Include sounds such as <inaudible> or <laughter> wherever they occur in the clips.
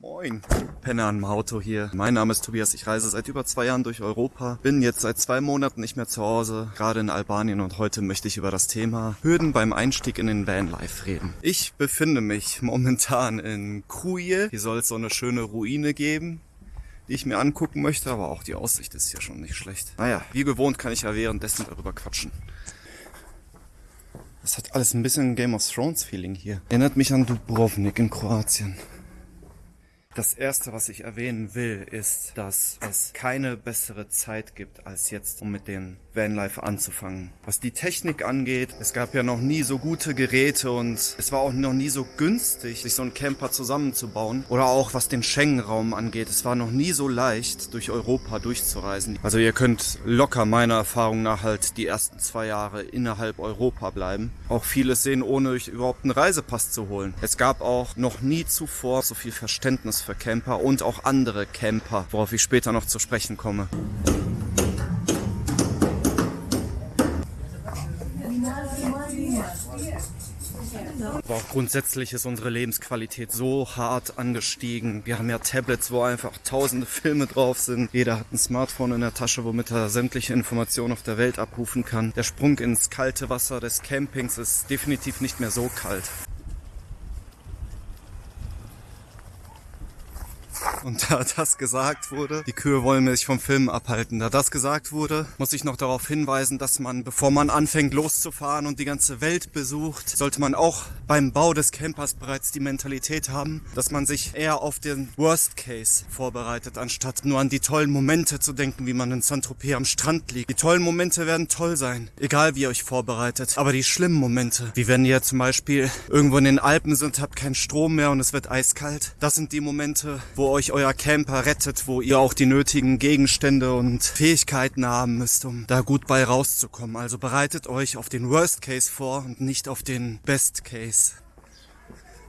Moin, Penner am Auto hier. Mein Name ist Tobias, ich reise seit über zwei Jahren durch Europa, bin jetzt seit zwei Monaten nicht mehr zu Hause, gerade in Albanien und heute möchte ich über das Thema Hürden beim Einstieg in den Vanlife reden. Ich befinde mich <laughs> momentan in Kruje. Hier soll es so eine schöne Ruine geben, die ich mir angucken möchte, aber auch die Aussicht ist hier schon nicht schlecht. Naja, wie gewohnt kann ich ja währenddessen darüber quatschen. Das hat alles ein bisschen Game of Thrones Feeling hier. Erinnert mich an Dubrovnik in Kroatien. Das erste, was ich erwähnen will, ist, dass es keine bessere Zeit gibt als jetzt, um mit den Vanlife anzufangen. Was die Technik angeht, es gab ja noch nie so gute Geräte und es war auch noch nie so günstig, sich so einen Camper zusammenzubauen. Oder auch was den Schengen-Raum angeht, es war noch nie so leicht, durch Europa durchzureisen. Also ihr könnt locker meiner Erfahrung nach halt die ersten zwei Jahre innerhalb Europa bleiben. Auch vieles sehen, ohne euch überhaupt einen Reisepass zu holen. Es gab auch noch nie zuvor so viel Verständnis für Camper und auch andere Camper, worauf ich später noch zu sprechen komme. Aber grundsätzlich ist unsere Lebensqualität so hart angestiegen. Wir haben ja Tablets, wo einfach tausende Filme drauf sind. Jeder hat ein Smartphone in der Tasche, womit er sämtliche Informationen auf der Welt abrufen kann. Der Sprung ins kalte Wasser des Campings ist definitiv nicht mehr so kalt. Und da <laughs> das gesagt wurde, die Kühe wollen mich vom Film abhalten. Da das gesagt wurde, muss ich noch darauf hinweisen, dass man, bevor man anfängt loszufahren und die ganze Welt besucht, sollte man auch beim Bau des Campers bereits die Mentalität haben, dass man sich eher auf den Worst Case vorbereitet, anstatt nur an die tollen Momente zu denken, wie man in Saint-Tropez am Strand liegt. Die tollen Momente werden toll sein, egal wie ihr euch vorbereitet. Aber die schlimmen Momente, wie wenn ihr zum Beispiel irgendwo in den Alpen sind, habt keinen Strom mehr und es wird eiskalt, das sind die Momente, wo euch euer Camper rettet, wo ihr auch die nötigen Gegenstände und Fähigkeiten haben müsst, um da gut bei rauszukommen. Also bereitet euch auf den Worst Case vor und nicht auf den Best Case.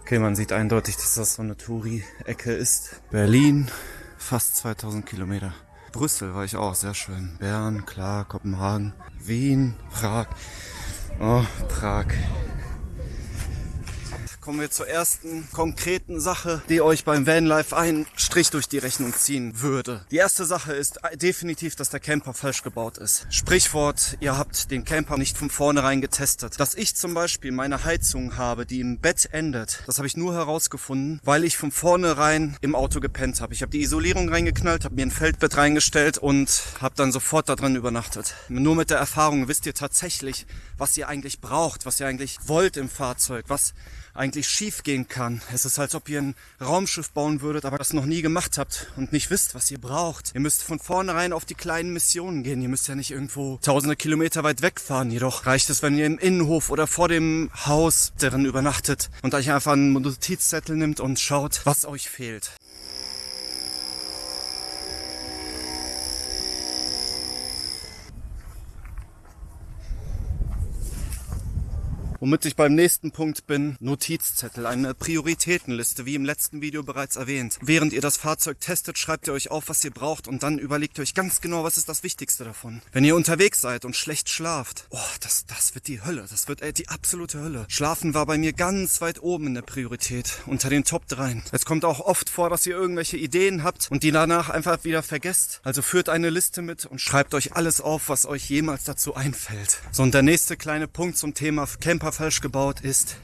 Okay, man sieht eindeutig, dass das so eine Touri-Ecke ist. Berlin, fast 2000 Kilometer. Brüssel war ich auch, sehr schön. Bern, klar, Kopenhagen, Wien, Prag. Oh, Prag kommen wir zur ersten konkreten Sache, die euch beim Vanlife einen Strich durch die Rechnung ziehen würde. Die erste Sache ist definitiv, dass der Camper falsch gebaut ist. Sprichwort, ihr habt den Camper nicht von vornherein getestet. Dass ich zum Beispiel meine Heizung habe, die im Bett endet, das habe ich nur herausgefunden, weil ich von vornherein im Auto gepennt habe. Ich habe die Isolierung reingeknallt, habe mir ein Feldbett reingestellt und habe dann sofort da drin übernachtet. Nur mit der Erfahrung wisst ihr tatsächlich, was ihr eigentlich braucht, was ihr eigentlich wollt im Fahrzeug, was eigentlich schief gehen kann. Es ist, als ob ihr ein Raumschiff bauen würdet, aber das noch nie gemacht habt und nicht wisst, was ihr braucht. Ihr müsst von vornherein auf die kleinen Missionen gehen. Ihr müsst ja nicht irgendwo tausende Kilometer weit wegfahren. Jedoch reicht es, wenn ihr im Innenhof oder vor dem Haus darin übernachtet und euch einfach einen Notizzettel nimmt und schaut, was euch fehlt. Womit ich beim nächsten Punkt bin, Notizzettel, eine Prioritätenliste, wie im letzten Video bereits erwähnt. Während ihr das Fahrzeug testet, schreibt ihr euch auf, was ihr braucht und dann überlegt ihr euch ganz genau, was ist das Wichtigste davon. Wenn ihr unterwegs seid und schlecht schlaft, oh, das, das wird die Hölle, das wird ey, die absolute Hölle. Schlafen war bei mir ganz weit oben in der Priorität, unter den Top 3. Es kommt auch oft vor, dass ihr irgendwelche Ideen habt und die danach einfach wieder vergesst. Also führt eine Liste mit und schreibt euch alles auf, was euch jemals dazu einfällt. So, und der nächste kleine Punkt zum Thema Camper super falsch gebaut ist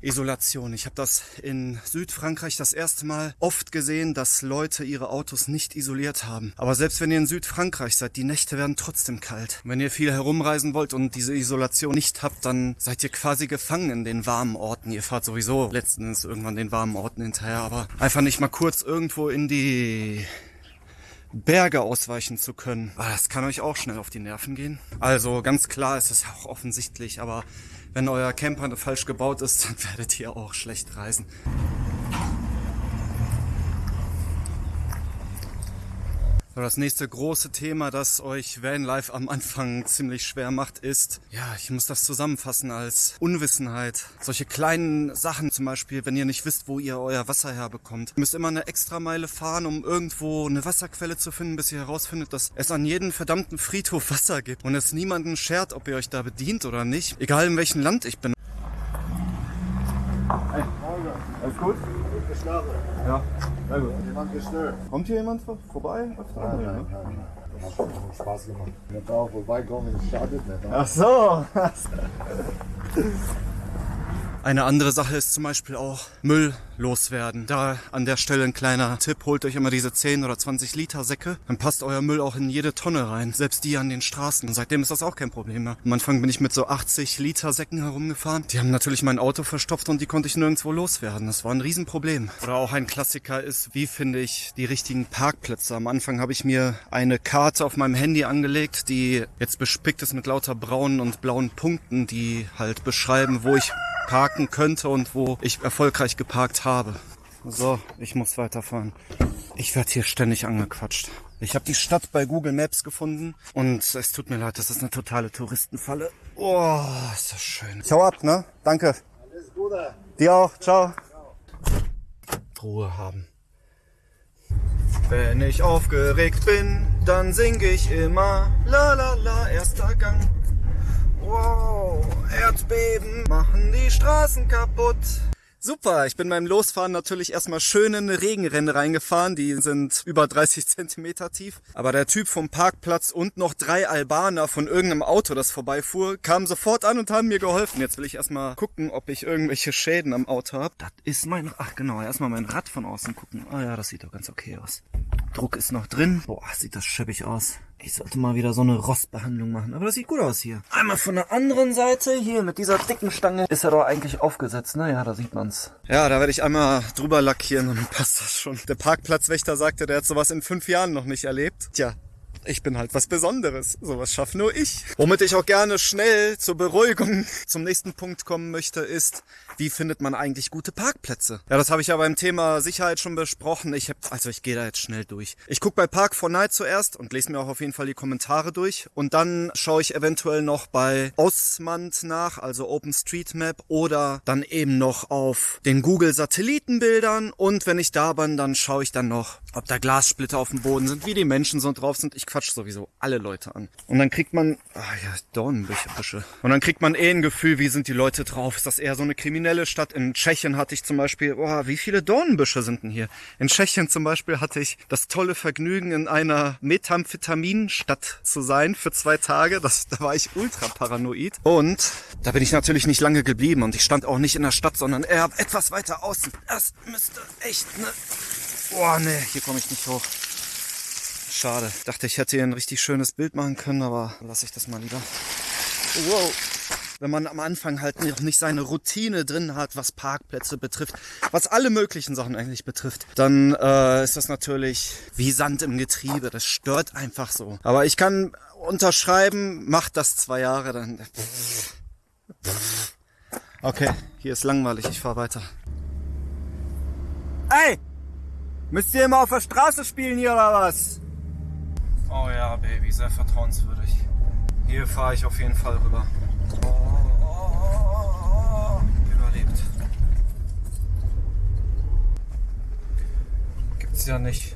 Isolation. Ich habe das in Südfrankreich das erste Mal oft gesehen, dass Leute ihre Autos nicht isoliert haben. Aber selbst wenn ihr in Südfrankreich seid, die Nächte werden trotzdem kalt. Wenn ihr viel herumreisen wollt und diese Isolation nicht habt, dann seid ihr quasi gefangen in den warmen Orten. Ihr fahrt sowieso letztens irgendwann den warmen Orten hinterher, aber einfach nicht mal kurz irgendwo in die Berge ausweichen zu können. Aber das kann euch auch schnell auf die Nerven gehen. Also ganz klar ist es auch offensichtlich, aber wenn euer Camper falsch gebaut ist, <laughs> dann werdet ihr auch schlecht reisen. Das nächste große Thema, das euch Vanlife am Anfang ziemlich schwer macht, ist, ja, ich muss das zusammenfassen als Unwissenheit. Solche kleinen Sachen zum Beispiel, wenn ihr nicht wisst, wo ihr euer Wasser herbekommt. Ihr müsst immer eine extra Meile fahren, um irgendwo eine Wasserquelle zu finden, bis ihr herausfindet, dass es an jedem verdammten Friedhof Wasser gibt und es niemanden schert, ob ihr euch da bedient oder nicht. Egal in welchem Land ich bin. Hey, alles gut? geschlafen. Ja, sehr gut. Jemand gestört. Kommt hier jemand vor- vorbei? Nein, nein, ne? nein. Das hat schon Spaß gemacht. Da auch vorbeikommen, schadet nicht. ne? Ach so. Eine andere Sache ist zum Beispiel auch Müll loswerden. Da an der Stelle ein kleiner Tipp. Holt euch immer diese 10 oder 20 Liter Säcke. Dann passt euer Müll auch in jede Tonne rein. Selbst die an den Straßen. Und seitdem ist das auch kein Problem mehr. Am Anfang bin ich mit so 80 Liter Säcken herumgefahren. Die haben natürlich mein Auto verstopft und die konnte ich nirgendwo loswerden. Das war ein Riesenproblem. Oder auch ein Klassiker ist, wie finde ich die richtigen Parkplätze. Am Anfang habe ich mir eine Karte auf meinem Handy angelegt, die jetzt bespickt ist mit lauter braunen und blauen Punkten, die halt beschreiben, wo ich parken könnte und wo ich erfolgreich geparkt habe. So, ich muss weiterfahren. Ich werde hier ständig angequatscht. Ich habe die Stadt bei Google Maps gefunden und es tut mir leid, das ist eine totale Touristenfalle. Oh, ist das schön. Ich hau ab, ne? Danke. Alles Gute. Dir auch. Ciao. Ruhe haben. Wenn ich aufgeregt bin, dann sing ich immer La la la, erster Gang. Wow, Erdbeben machen die Straßen kaputt. Super, ich bin beim Losfahren natürlich erstmal schön in eine Regenrinne reingefahren. Die sind über 30 Zentimeter tief. Aber der Typ vom Parkplatz und noch drei Albaner von irgendeinem Auto, das vorbeifuhr, kamen sofort an und haben mir geholfen. Jetzt will ich erstmal gucken, ob ich irgendwelche Schäden am Auto habe. Das ist mein... Ach genau, erstmal mein Rad von außen gucken. Ah ja, das sieht doch ganz okay aus. Druck ist noch drin. Boah, sieht das scheppig aus. Ich sollte mal wieder so eine Rostbehandlung machen. Aber das sieht gut aus hier. Einmal von der anderen Seite. Hier mit dieser dicken Stange ist er doch eigentlich aufgesetzt. Ne? Ja, da sieht man's. Ja, da werde ich einmal drüber lackieren und dann passt das schon. Der Parkplatzwächter sagte, der hat sowas in fünf Jahren noch nicht erlebt. Tja, ich bin halt was Besonderes. Sowas schaffe nur ich. Womit ich auch gerne schnell zur Beruhigung <laughs> zum nächsten Punkt kommen möchte, ist, wie findet man eigentlich gute Parkplätze? Ja, das habe ich ja beim Thema Sicherheit schon besprochen. Ich hab, also ich gehe da jetzt schnell durch. Ich gucke bei Park4Night zuerst und lese mir auch auf jeden Fall die Kommentare durch. Und dann schaue ich eventuell noch bei Osmand nach, also OpenStreetMap, oder dann eben noch auf den Google Satellitenbildern. Und wenn ich da bin, dann schaue ich dann noch, ob da Glassplitter auf dem Boden sind, wie die Menschen so drauf sind. Ich quatsch sowieso alle Leute an. Und dann kriegt man, ah ja, Dornbüsche. Und dann kriegt man eh ein Gefühl, wie sind die Leute drauf? Ist das eher so eine kriminelle Stadt? In Tschechien hatte ich zum Beispiel, boah, wie viele Dornbüsche sind denn hier? In Tschechien zum Beispiel hatte ich das tolle Vergnügen, in einer Methamphetaminstadt zu sein für zwei Tage. Das, da war ich ultra paranoid. Und da bin ich natürlich nicht lange geblieben und ich stand auch nicht in der Stadt, sondern eher etwas weiter außen. Das müsste echt ne... Boah, nee, hier komme ich nicht hoch. Schade. Dachte, ich hätte hier ein richtig schönes Bild machen können, aber lasse ich das mal lieber. Wow. Wenn man am Anfang halt noch nicht seine Routine drin hat, was Parkplätze betrifft, was alle möglichen Sachen eigentlich betrifft, dann äh, ist das natürlich wie Sand im Getriebe. Das stört einfach so. Aber ich kann unterschreiben, macht das zwei Jahre, dann... Okay, hier ist langweilig, ich fahr weiter. Ey! Müsst ihr immer auf der Straße spielen hier oder was? Oh ja, Baby, sehr vertrauenswürdig. Hier fahre ich auf jeden Fall rüber. Oh, überlebt. Gibt's ja nicht.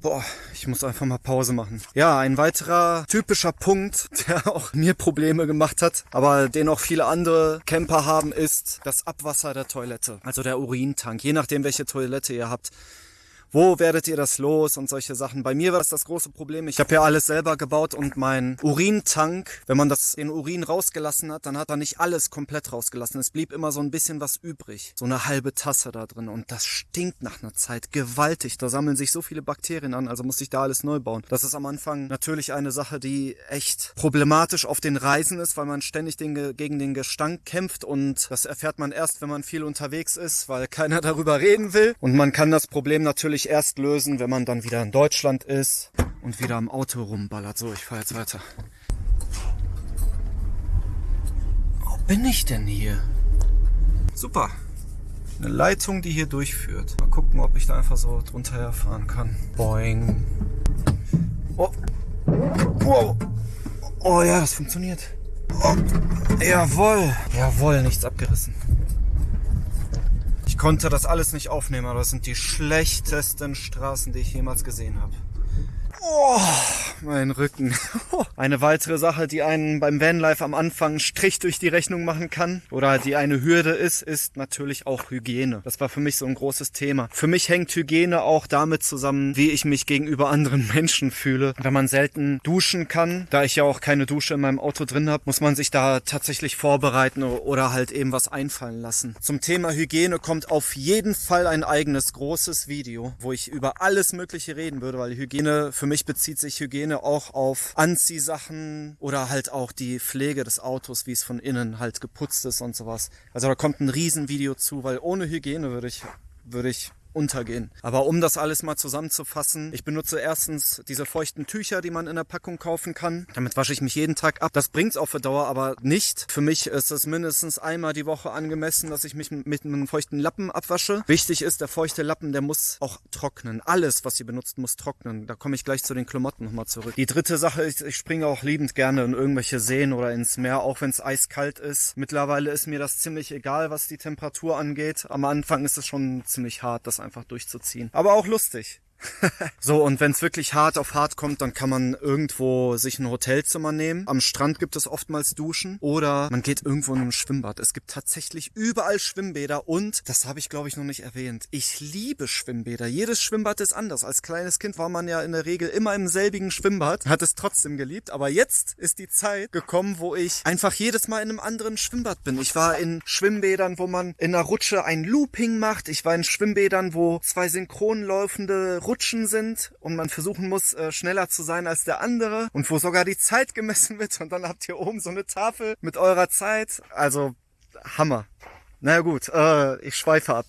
Boah, ich muss einfach mal Pause machen. Ja, ein weiterer typischer Punkt, <laughs> der auch mir Probleme gemacht hat, aber den auch viele andere Camper haben, ist das Abwasser der Toilette. Also der Urintank. Je nachdem, welche Toilette ihr habt. Wo werdet ihr das los und solche Sachen? Bei mir war das das große Problem. Ich habe ja alles selber gebaut und mein Urintank, wenn man das den Urin rausgelassen hat, dann hat er nicht alles komplett rausgelassen. Es blieb immer so ein bisschen was übrig. So eine halbe Tasse da drin und das stinkt nach einer Zeit gewaltig. Da sammeln sich so viele Bakterien an, also musste ich da alles neu bauen. Das ist am Anfang natürlich eine Sache, die echt problematisch auf den Reisen ist, weil man ständig den, gegen den Gestank kämpft und das erfährt man erst, wenn man viel unterwegs ist, weil keiner <laughs> darüber reden will. Und man kann das Problem natürlich erst lösen, wenn man dann wieder in Deutschland ist und wieder am Auto rumballert. So, ich fahre jetzt weiter. Wo bin ich denn hier? Super. Eine Leitung, die hier durchführt. Mal gucken, ob ich da einfach so drunter herfahren kann. Boing. Oh. Wow. Oh ja, das funktioniert. Oh. Jawohl. Jawohl, nichts abgerissen. Ich konnte das alles nicht aufnehmen, aber das sind die schlechtesten Straßen, die ich jemals gesehen habe. Oh, mein Rücken. Eine weitere Sache, die einen beim Vanlife am Anfang Strich durch die Rechnung machen kann oder die eine Hürde ist, ist natürlich auch Hygiene. Das war für mich so ein großes Thema. Für mich hängt Hygiene auch damit zusammen, wie ich mich gegenüber anderen Menschen fühle. Wenn man selten duschen kann, da ich ja auch keine Dusche in meinem Auto drin habe, muss man sich da tatsächlich vorbereiten oder halt eben was einfallen lassen. Zum Thema Hygiene kommt auf jeden Fall ein eigenes großes Video, wo ich über alles Mögliche reden würde, weil Hygiene für mich mich bezieht sich Hygiene auch auf Anziehsachen oder halt auch die Pflege des Autos, wie es von innen halt geputzt ist und sowas. Also da kommt ein Riesenvideo zu, weil ohne Hygiene würde ich, würde ich untergehen. Aber um das alles mal zusammenzufassen, ich benutze erstens diese feuchten Tücher, die man in der Packung kaufen kann. Damit wasche ich mich jeden Tag ab. Das bringt's auf Dauer aber nicht. Für mich ist es mindestens einmal die Woche angemessen, dass ich mich mit einem feuchten Lappen abwasche. Wichtig ist, der feuchte Lappen, der muss auch trocknen. Alles, was ihr benutzt, muss trocknen. Da komme ich gleich zu den Klamotten nochmal zurück. Die dritte Sache ist, ich springe auch liebend gerne in irgendwelche Seen oder ins Meer, auch wenn es eiskalt ist. Mittlerweile ist mir das ziemlich egal, was die Temperatur angeht. Am Anfang ist es schon ziemlich hart, das einfach durchzuziehen. Aber auch lustig. <laughs> so, und wenn es wirklich hart auf hart kommt, dann kann man irgendwo sich ein Hotelzimmer nehmen. Am Strand gibt es oftmals Duschen oder man geht irgendwo in ein Schwimmbad. Es gibt tatsächlich überall Schwimmbäder und, das habe ich glaube ich noch nicht erwähnt, ich liebe Schwimmbäder. Jedes Schwimmbad ist anders. Als kleines Kind war man ja in der Regel immer im selbigen Schwimmbad, hat es trotzdem geliebt. Aber jetzt ist die Zeit gekommen, wo ich einfach jedes Mal in einem anderen Schwimmbad bin. Ich war in Schwimmbädern, wo man in einer Rutsche ein Looping macht. Ich war in Schwimmbädern, wo zwei synchron laufende Rutschen sind und man versuchen muss, äh, schneller zu sein als der andere und wo sogar die Zeit gemessen wird und dann habt ihr oben so eine Tafel mit eurer Zeit. Also Hammer. Naja gut, äh, ich schweife ab.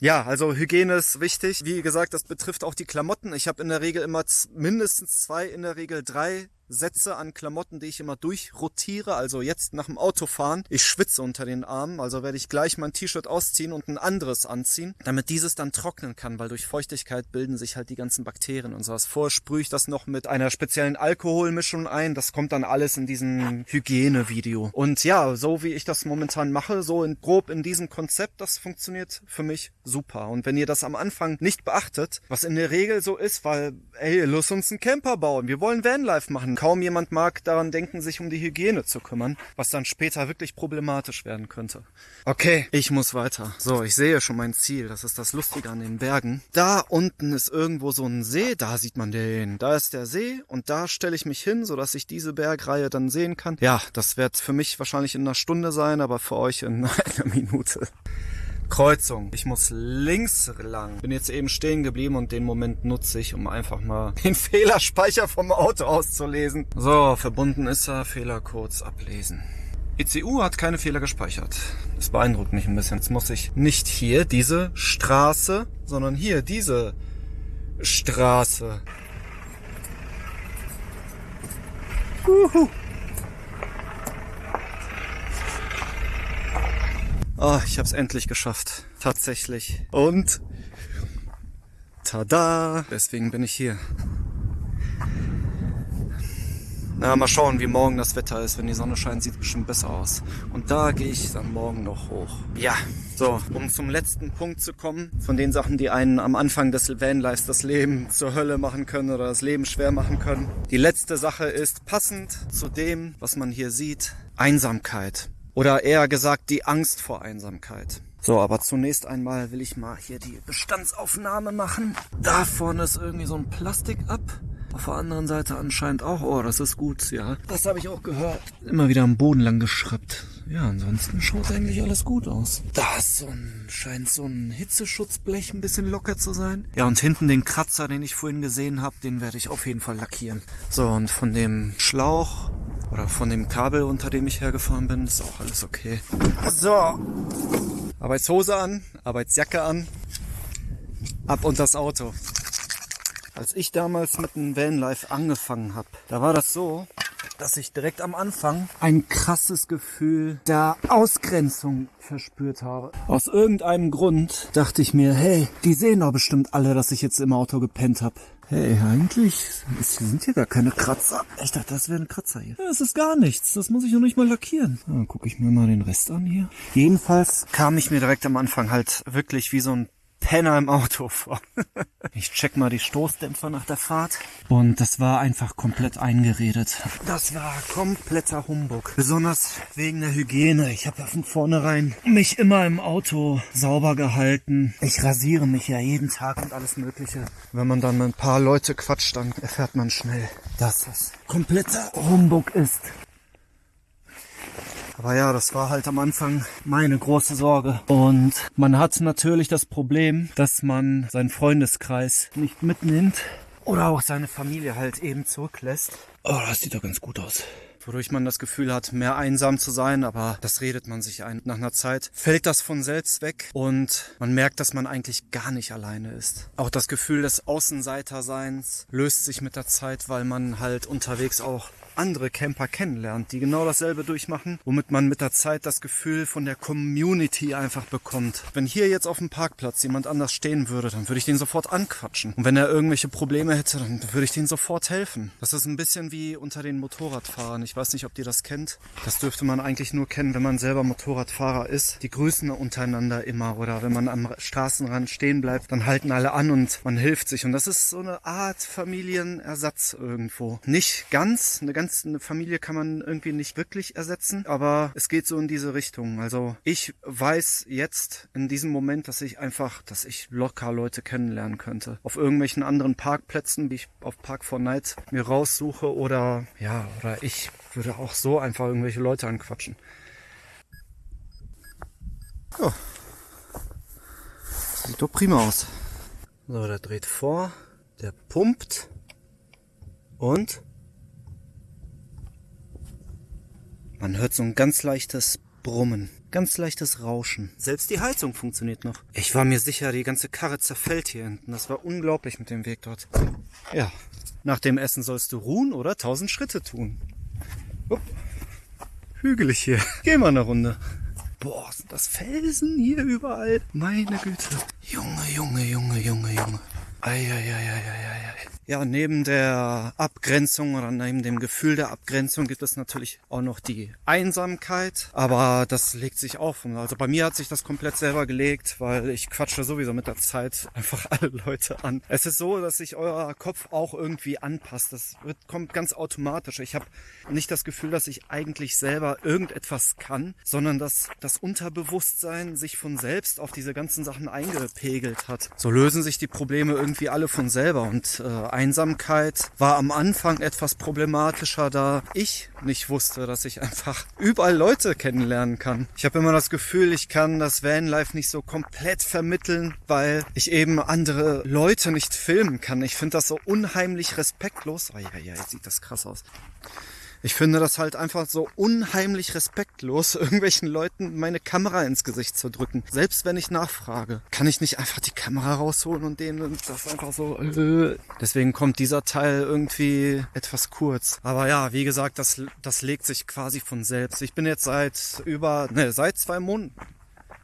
Ja, also Hygiene ist wichtig. Wie gesagt, das betrifft auch die Klamotten. Ich habe in der Regel immer mindestens zwei, in der Regel drei Sätze an Klamotten, die ich immer durchrotiere. Also jetzt nach dem Autofahren. Ich schwitze unter den Armen, also werde ich gleich mein T-Shirt ausziehen und ein anderes anziehen, damit dieses dann trocknen kann, weil durch Feuchtigkeit bilden sich halt die ganzen Bakterien und sowas. Vorher sprühe ich das noch mit einer speziellen Alkoholmischung ein. Das kommt dann alles in diesem Hygienevideo. Und ja, so wie ich das momentan mache, so in, grob in diesem Konzept, das funktioniert für mich super. Und wenn ihr das am Anfang nicht beachtet, was in der Regel so ist, weil, ey, lass uns einen Camper bauen, wir wollen Vanlife machen, kaum jemand mag daran denken, sich um die Hygiene zu kümmern, was dann später wirklich problematisch werden könnte. Okay, ich muss weiter. So, ich sehe schon mein Ziel. Das ist das Lustige an den Bergen. Da unten ist irgendwo so ein See. Da sieht man den. Da ist der See und da stelle ich mich hin, sodass ich diese Bergreihe dann sehen kann. Ja, das wird für mich wahrscheinlich in einer Stunde sein, aber für euch in <laughs> einer Minute. Kreuzung. Ich muss links lang. Bin jetzt eben stehen geblieben und den Moment nutze ich, um einfach mal <laughs> den Fehlerspeicher vom Auto auszulesen. So, verbunden ist er. Fehler kurz ablesen. ECU hat keine Fehler gespeichert. Das beeindruckt mich ein bisschen. Jetzt muss ich nicht hier diese Straße, sondern hier diese Straße. Uhu. Oh, ich habe es endlich geschafft. Tatsächlich. Und tada! Deswegen bin ich hier. Na, mal schauen, wie morgen das Wetter ist. Wenn die Sonne scheint, sieht es bestimmt besser aus. Und da gehe ich dann morgen noch hoch. Ja, so, um zum letzten Punkt zu kommen, von den Sachen, die einen am Anfang des Vanlives das Leben zur Hölle machen können oder das Leben schwer machen können. Die letzte Sache ist passend zu dem, was man hier sieht, Einsamkeit. Oder eher gesagt die Angst vor Einsamkeit. So, aber zunächst einmal will ich mal hier die Bestandsaufnahme machen. Da vorne ist irgendwie so ein Plastik ab. Auf der anderen Seite anscheinend auch. Oh, das ist gut, ja. Das habe ich auch gehört. Immer wieder am Boden lang geschraubt. Ja, ansonsten schaut eigentlich alles gut aus. Da so ein, scheint so ein Hitzeschutzblech ein bisschen locker zu sein. Ja, und hinten den Kratzer, den ich vorhin gesehen habe, den werde ich auf jeden Fall lackieren. So, und von dem Schlauch oder von dem Kabel, unter dem ich hergefahren bin, ist auch alles okay. So. Arbeitshose an, Arbeitsjacke an. Ab und das Auto. Als ich damals mit dem Vanlife angefangen habe, da war das so, dass ich direkt am Anfang ein krasses Gefühl der Ausgrenzung verspürt habe. Aus irgendeinem Grund dachte ich mir, hey, die sehen doch bestimmt alle, dass ich jetzt im Auto gepennt habe. Hey, eigentlich sind hier gar keine Kratzer. Ich dachte, das wäre ein Kratzer hier. Das ist gar nichts. Das muss ich noch nicht mal lackieren. Dann gucke ich mir mal den Rest an hier. Jedenfalls kam ich mir direkt am Anfang halt wirklich wie so ein Penner im Auto vor. <laughs> ich check mal die Stoßdämpfer nach der Fahrt. Und das war einfach komplett eingeredet. Das war kompletter Humbug. Besonders wegen der Hygiene. Ich habe ja von vornherein mich immer im Auto sauber gehalten. Ich rasiere mich ja jeden Tag und alles Mögliche. Wenn man dann mit ein paar Leute quatscht, dann erfährt man schnell, dass das kompletter Humbug ist. Aber ja, das war halt am Anfang meine große Sorge. Und man hat natürlich das Problem, dass man seinen Freundeskreis nicht mitnimmt oder auch seine Familie halt eben zurücklässt. Oh, das sieht doch ganz gut aus wodurch man das Gefühl hat, mehr einsam zu sein, aber das redet man sich ein. Nach einer Zeit fällt das von selbst weg und man merkt, dass man eigentlich gar nicht alleine ist. Auch das Gefühl des Außenseiterseins löst sich mit der Zeit, weil man halt unterwegs auch andere Camper kennenlernt, die genau dasselbe durchmachen, womit man mit der Zeit das Gefühl von der Community einfach bekommt. Wenn hier jetzt auf dem Parkplatz jemand anders stehen würde, dann würde ich den sofort anquatschen. Und wenn er irgendwelche Probleme hätte, dann würde ich den sofort helfen. Das ist ein bisschen wie unter den Motorradfahrern. Ich weiß nicht, ob ihr das kennt. Das dürfte man eigentlich nur kennen, wenn man selber Motorradfahrer ist. Die grüßen untereinander immer oder wenn man am Straßenrand stehen bleibt, dann halten alle an und man hilft sich. Und das ist so eine Art Familienersatz irgendwo. Nicht ganz, eine ganz Familie kann man irgendwie nicht wirklich ersetzen, aber es geht so in diese Richtung. Also ich weiß jetzt in diesem Moment, dass ich einfach, dass ich locker Leute kennenlernen könnte. Auf irgendwelchen anderen Parkplätzen, wie ich auf Park 4 Night mir raussuche oder ja, oder ich würde auch so einfach irgendwelche Leute anquatschen. Oh. Sieht doch prima aus. So, der dreht vor, der pumpt und Man hört so ein ganz leichtes Brummen, ganz leichtes Rauschen. Selbst die Heizung funktioniert noch. Ich war mir sicher, die ganze Karre zerfällt hier hinten. Das war unglaublich mit dem Weg dort. Ja, nach dem Essen sollst du ruhen oder tausend Schritte tun. Hügelig hier. Geh mal eine Runde. Boah, sind das Felsen hier überall. Meine Güte. Junge, Junge, Junge, Junge, Junge. Eieieiei. Ja, neben der Abgrenzung oder neben dem Gefühl der Abgrenzung gibt es natürlich auch noch die Einsamkeit, aber das legt sich auf. Also bei mir hat sich das komplett selber gelegt, weil ich quatsche sowieso mit der Zeit <laughs> einfach alle Leute an. Es ist so, dass sich euer Kopf auch irgendwie anpasst. Das wird, kommt ganz automatisch. Ich habe nicht das Gefühl, dass ich eigentlich selber irgendetwas kann, sondern dass das Unterbewusstsein sich von selbst auf diese ganzen Sachen eingepegelt hat. So lösen sich die Probleme irgendwie alle von selber und äh, Einsamkeit war am Anfang etwas problematischer, da ich nicht wusste, dass ich einfach überall Leute kennenlernen kann. Ich habe immer das Gefühl, ich kann das Vanlife nicht so komplett vermitteln, weil ich eben andere Leute nicht filmen kann. Ich finde das so unheimlich respektlos. Oh, ja, ja, jetzt sieht das krass aus. Ich finde das halt einfach so unheimlich respektlos, <laughs> irgendwelchen Leuten meine Kamera ins Gesicht zu drücken. Selbst wenn ich nachfrage, kann ich nicht einfach die Kamera rausholen und denen das einfach so. Äh. Deswegen kommt dieser Teil irgendwie etwas kurz. Aber ja, wie gesagt, das, das legt sich quasi von selbst. Ich bin jetzt seit über, ne, seit zwei Monaten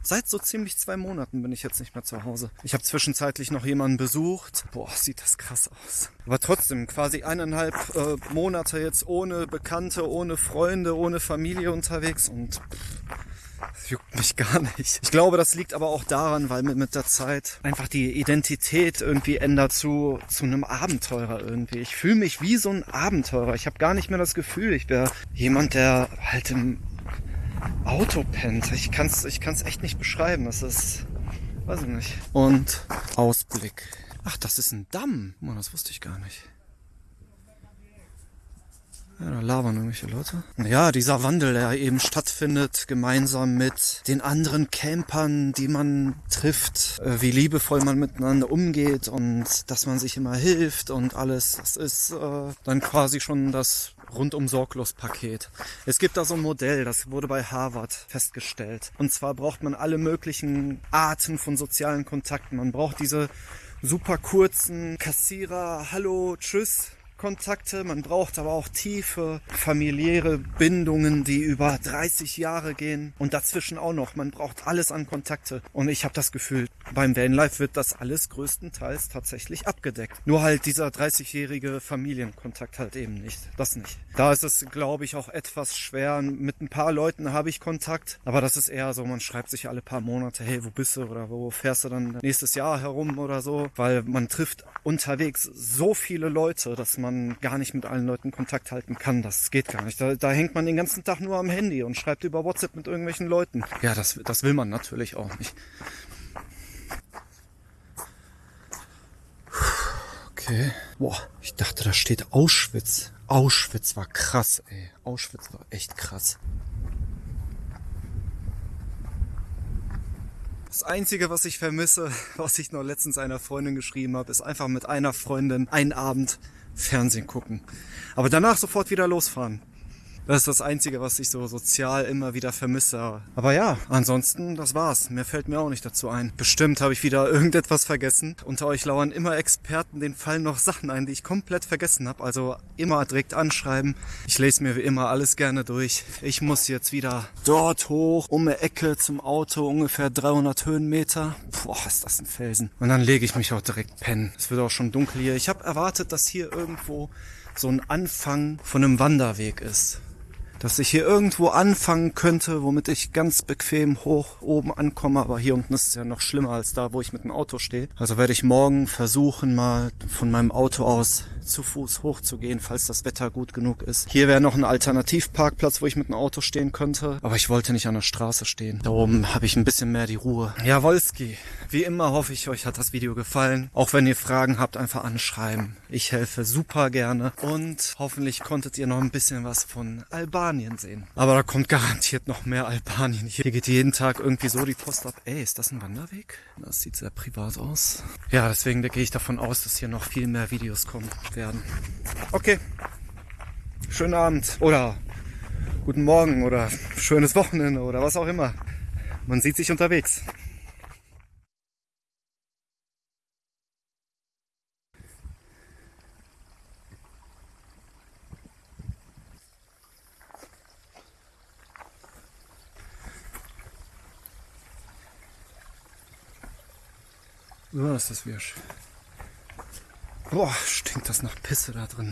Seit so ziemlich zwei Monaten bin ich jetzt nicht mehr zu Hause. Ich habe zwischenzeitlich noch jemanden besucht. Boah, sieht das krass aus. Aber trotzdem, quasi eineinhalb äh, Monate jetzt ohne Bekannte, ohne Freunde, ohne Familie unterwegs und pff, das juckt mich gar nicht. Ich glaube, das liegt aber auch daran, weil mit, mit der Zeit einfach die Identität irgendwie ändert zu, zu einem Abenteurer irgendwie. Ich fühle mich wie so ein Abenteurer. Ich habe gar nicht mehr das Gefühl, ich wäre jemand, der halt im Auto pennt. Ich kann's, ich kann's echt nicht beschreiben. Das ist, weiß ich nicht. Und Ausblick. Ach, das ist ein Damm. Mann, das wusste ich gar nicht. Ja, da labern irgendwelche Leute. Ja, dieser Wandel, der eben stattfindet, gemeinsam mit den anderen Campern, die man trifft, äh, wie liebevoll man miteinander umgeht und dass man sich immer hilft und alles, das ist äh, dann quasi schon das rundum sorglos Paket. Es gibt da so ein Modell, das wurde bei Harvard festgestellt. Und zwar braucht man alle möglichen Arten von sozialen Kontakten. Man braucht diese super kurzen Kassierer, Hallo, Tschüss Kontakte, man braucht aber auch tiefe familiäre Bindungen, die über 30 Jahre gehen und dazwischen auch noch. Man braucht alles an Kontakte. Und ich habe das Gefühl, beim Vanlife wird das alles größtenteils tatsächlich abgedeckt. Nur halt dieser 30-jährige Familienkontakt halt eben nicht. Das nicht. Da ist es, glaube ich, auch etwas schwer. Mit ein paar Leuten habe ich Kontakt, aber das ist eher so, man schreibt sich alle paar Monate, hey, wo bist du oder wo fährst du dann nächstes Jahr herum oder so, weil man trifft unterwegs so viele Leute, dass man gar nicht mit allen Leuten Kontakt halten kann. Das geht gar nicht. Da, da hängt man den ganzen Tag nur am Handy und schreibt über WhatsApp mit irgendwelchen Leuten. Ja, das, das will man natürlich auch nicht. Okay. Boah, ich dachte, da steht Auschwitz. Auschwitz war krass, ey. Auschwitz war echt krass. Das Einzige, was ich vermisse, <laughs> was ich noch letztens einer Freundin geschrieben habe, ist einfach mit einer Freundin einen Abend Fernsehen gucken. Aber danach sofort wieder losfahren. Das ist das Einzige, was ich so sozial immer wieder vermisse. Aber ja, ansonsten, das war's. Mehr fällt mir auch nicht dazu ein. Bestimmt habe ich wieder <laughs> irgendetwas vergessen. Unter euch lauern immer Experten, denen fallen noch Sachen ein, die ich komplett vergessen habe. Also immer direkt anschreiben. Ich lese mir wie immer alles gerne durch. Ich muss jetzt wieder dort hoch, um eine Ecke zum Auto, ungefähr 300 Höhenmeter. Boah, ist das ein Felsen. Und dann lege ich mich auch direkt pennen. Es wird auch schon dunkel hier. Ich habe erwartet, dass hier irgendwo so ein Anfang von einem Wanderweg ist dass ich hier irgendwo anfangen könnte, womit ich ganz bequem hoch oben ankomme. Aber hier unten ist es ja noch schlimmer als da, wo ich mit dem Auto stehe. Also werde ich morgen versuchen, mal von meinem Auto aus zu Fuß hochzugehen, falls das Wetter gut genug ist. Hier wäre noch ein Alternativparkplatz, wo ich mit dem Auto stehen könnte. Aber ich wollte nicht an der Straße stehen. Da oben habe ich ein bisschen mehr die Ruhe. Ja, Wolski, wie immer hoffe ich, euch hat das Video gefallen. Auch wenn ihr Fragen habt, einfach anschreiben. Ich helfe super gerne. Und hoffentlich konntet ihr noch ein bisschen was von Albanien sehen. Aber da kommt garantiert noch mehr Albanien. Hier geht jeden Tag irgendwie so die Post ab. Ey, ist das ein Wanderweg? Das sieht sehr privat aus. Ja, deswegen gehe ich davon aus, dass hier noch viel mehr Videos kommen werden. Okay. Schönen Abend oder guten Morgen oder schönes Wochenende oder was auch immer. Man sieht sich unterwegs. Oh, ist das wirsch. Boah, stinkt das nach Pisse da drin.